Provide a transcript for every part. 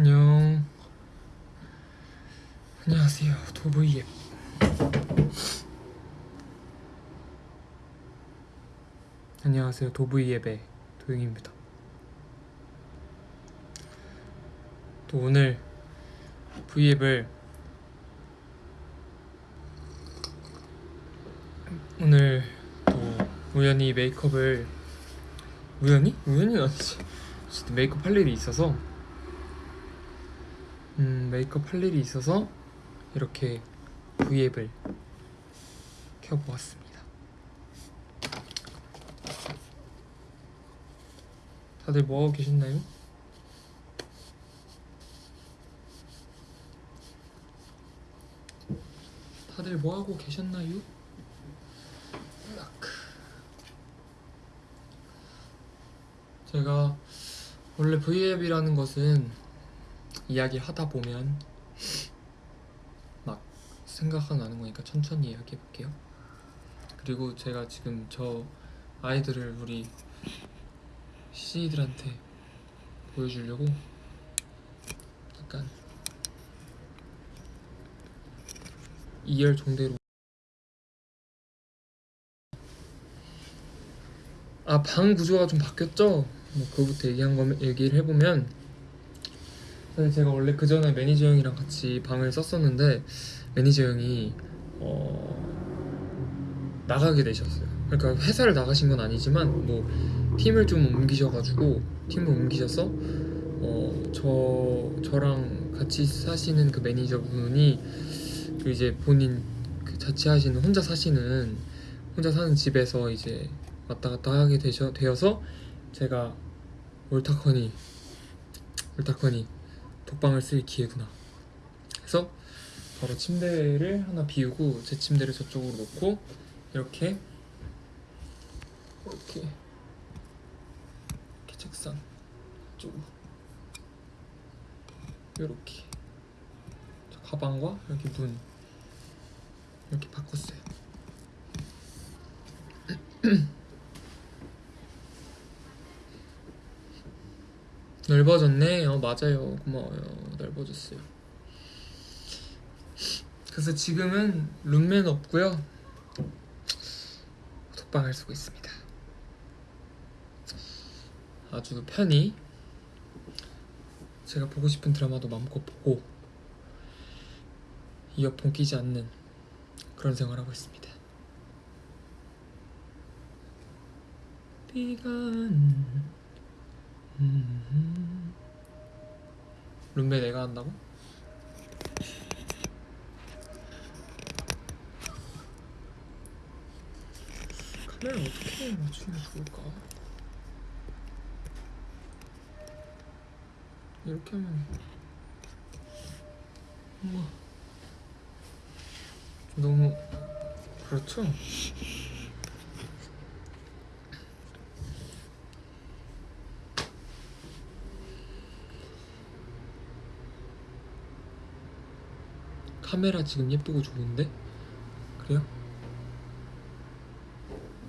안녕. 안녕하세요. 도브이앱. 안녕하세요. 도브이앱의 도영입니다. 또 오늘 V앱을 오늘 또 우연히 메이크업을 우연히? 우연히는 아니지. 메이크업 할 일이 있어서 음, 메이크업 할 일이 있어서 이렇게 V앱을 켜보았습니다. 다들 뭐하고 계셨나요? 다들 뭐하고 계셨나요? 제가 원래 V앱이라는 것은 이야기 하다 보면 막 생각이 나는 거니까 천천히 이야기해 볼게요. 그리고 제가 지금 저 아이들을 우리 시니들한테 보여주려고 약간 이열 종대로 아 방 구조가 좀 바뀌었죠? 뭐 그거부터 얘기한 거 얘기를 해보면 사실 제가 원래 그 전에 매니저 형이랑 같이 방을 썼었는데 매니저 형이 어 나가게 되셨어요. 그러니까 회사를 나가신 건 아니지만 뭐 팀을 좀 옮기셔가지고 팀을 옮기셔서 어 저 저랑 같이 사시는 그 매니저분이 그 이제 본인 그 자취하시는 혼자 사시는 혼자 사는 집에서 이제 왔다 갔다 하게 되셔, 되어서 제가 옳다커니 옳다커니 독방을 쓸 기회구나. 그래서 바로 침대를 하나 비우고 제 침대를 저쪽으로 놓고 이렇게 이렇게 이렇게 책상 쪽으로. 이렇게. 저 가방과 여기 문 이렇게 바꿨어요. 넓어졌네. 어 맞아요. 고마워요. 넓어졌어요. 그래서 지금은 룸메는 없고요. 독방을 쓰고 있습니다. 아주 편히 제가 보고 싶은 드라마도 마음껏 보고 이어폰 끼지 않는 그런 생활을 하고 있습니다. 비가 음, 음. 룸메 내가 한다고? 카메라 어떻게 맞추면 좋을까? 이렇게 하면 우와 너무 그렇죠? 카메라 지금 예쁘고 좋은데? 그래요?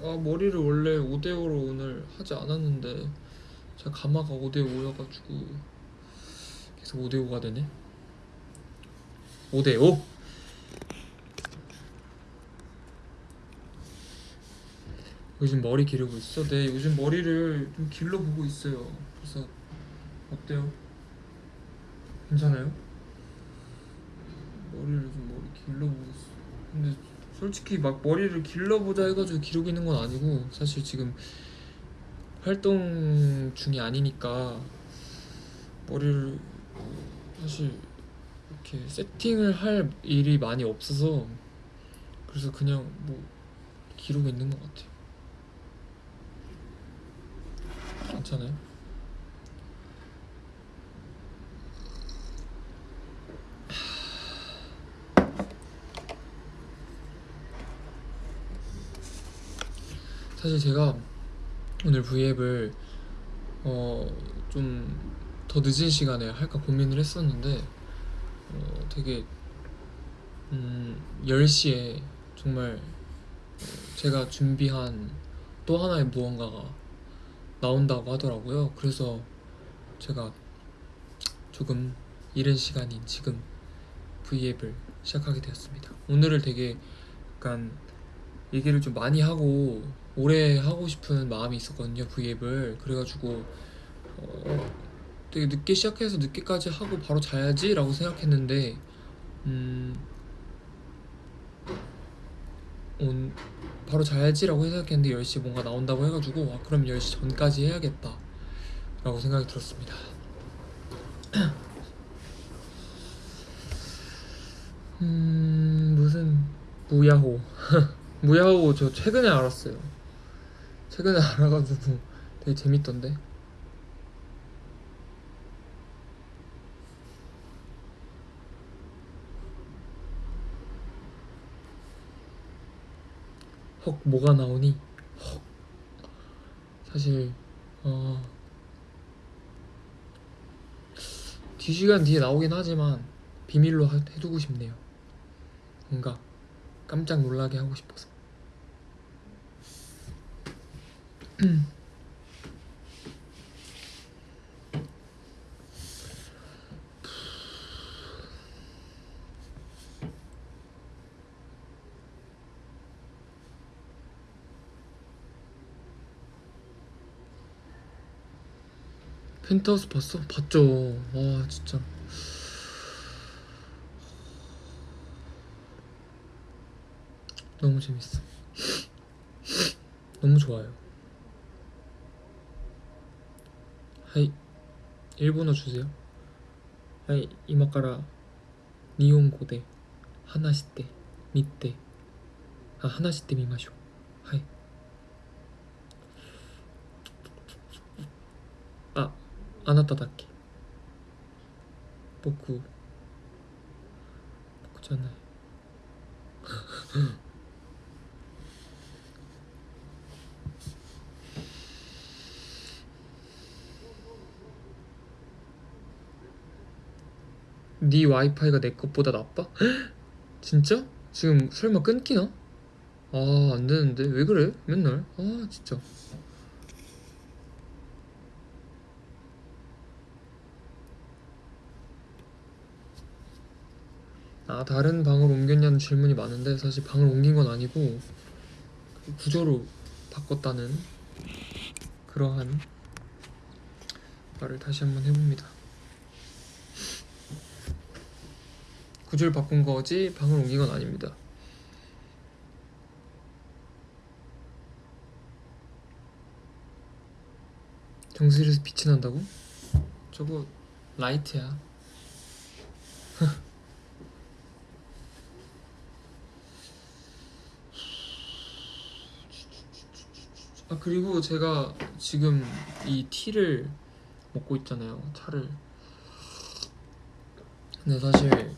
아 머리를 원래 5대5로 오늘 하지 않았는데 제가 가마가 5대5여가지고 계속 5대5가 되네 5대5? 요즘 머리 기르고 있어? 네 요즘 머리를 좀 길러보고 있어요 그래서 어때요? 괜찮아요? 머리를 좀 머리 길러보고 근데 솔직히 막 머리를 길러보자 해가지고 기르고 있는 건 아니고 사실 지금 활동 중이 아니니까 머리를 사실 이렇게 세팅을 할 일이 많이 없어서 그래서 그냥 뭐 기르고 있는 것 같아요 괜찮아요? 사실 제가 오늘 V앱을 어 좀 더 늦은 시간에 할까 고민을 했었는데 어 되게 음 10시에 정말 어, 제가 준비한 또 하나의 무언가가 나온다고 하더라고요. 그래서 제가 조금 이른 시간인 지금 V앱을 시작하게 되었습니다. 오늘을 되게 약간 얘기를 좀 많이 하고 오래 하고 싶은 마음이 있었거든요. V앱을 그래가지고 어, 되게 늦게 시작해서 늦게까지 하고 바로 자야지 라고 생각했는데 음, 온, 바로 자야지 라고 생각했는데 10시 뭔가 나온다고 해가지고 아, 그럼 10시 전까지 해야겠다 라고 생각이 들었습니다. 음 무슨 무야호 무야호 저 최근에 알았어요. 최근에 알아가지고 되게 재밌던데. 헉 뭐가 나오니? 헉. 사실 어. 뒤시간 뒤에 나오긴 하지만 비밀로 하- 해두고 싶네요. 뭔가 깜짝 놀라게 하고 싶어서 펜트하우스 봤어? 봤죠. 와 진짜. 너무 재밌어. 너무 좋아요 はい 일본어 주세요. はい 今から 日本語で 話して みて. あ 話して みましょう. はい. 아 아나타다케. 보쿠 보쿠잖아요. 네 와이파이가 내 것보다 나빠? 진짜? 지금 설마 끊기나? 아 안되는데 왜 그래 맨날 아 진짜 아 다른 방으로 옮겼냐는 질문이 많은데 사실 방을 옮긴 건 아니고 구조로 바꿨다는 그러한 말을 다시 한번 해봅니다. 구조를 바꾼 거지 방을 옮긴 건 아닙니다. 정수리에서 빛이 난다고? 저거 라이트야. 아 그리고 제가 지금 이 티를 먹고 있잖아요 차를 근데 사실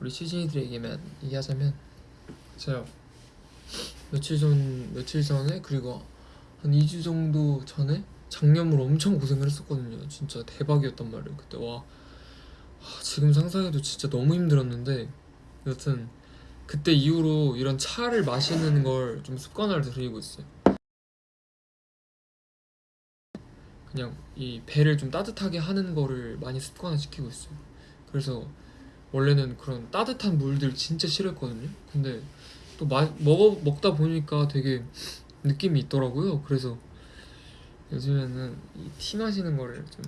우리 시즌이들에게만 얘기하자면 제가 며칠 전 며칠 전에 그리고 한 2주 정도 전에 작년으로 엄청 고생을 했었거든요. 진짜 대박이었단 말이에요 그때. 와. 아, 지금 상상해도 진짜 너무 힘들었는데 여튼 그때 이후로 이런 차를 마시는 걸 좀 습관화를 들이고 있어요. 그냥 이 배를 좀 따뜻하게 하는 거를 많이 습관화 시키고 있어요. 그래서 원래는 그런 따뜻한 물들 진짜 싫어했거든요. 근데 또 마, 먹어 먹다 보니까 되게 느낌이 있더라고요. 그래서 요즘에는 이 티 마시는 거를 좀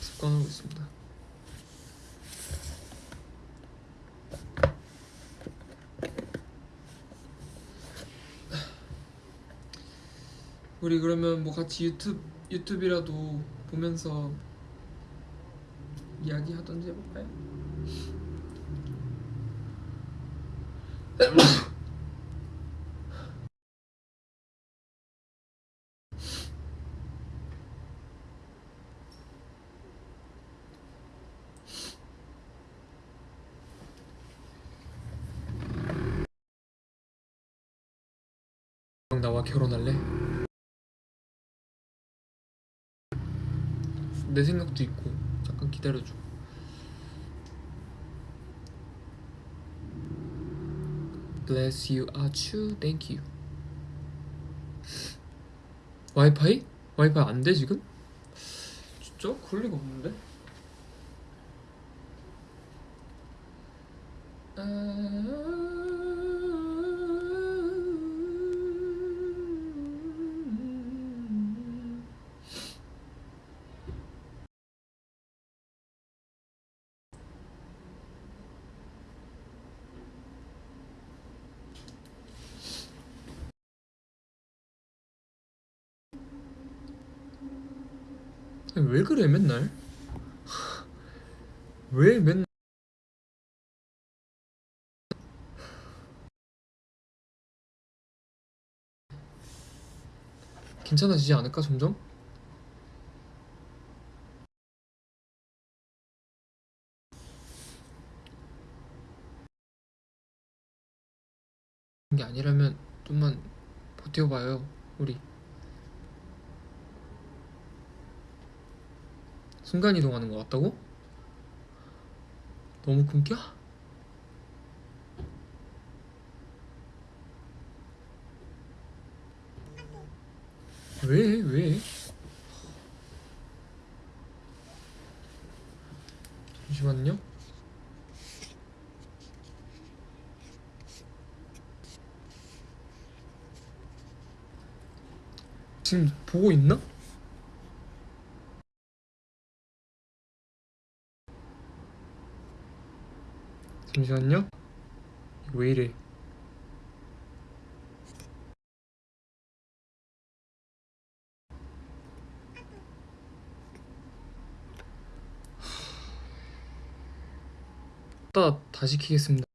습관하고 있습니다. 우리 그러면 뭐 같이 유튜브 유튜브라도 보면서 이야기 하던지 해볼까요? 나와 결혼할래? 내 생각도 있고 잠깐 기다려줘 Bless you, 아츄, thank you 와이파이? 와이파이 안 돼 지금? 진짜? 그럴 리가 없는데? 아... 왜 그래 맨날? 왜 맨날? 괜찮아지지 않을까 점점? 게 아니라면 좀만 버텨봐요 우리 순간 이동하는 것 같다고? 너무 끊겨? 왜 왜? 잠시만요. 지금 보고 있나? 잠시만요. 왜 이래? 따 다시 키겠습니다.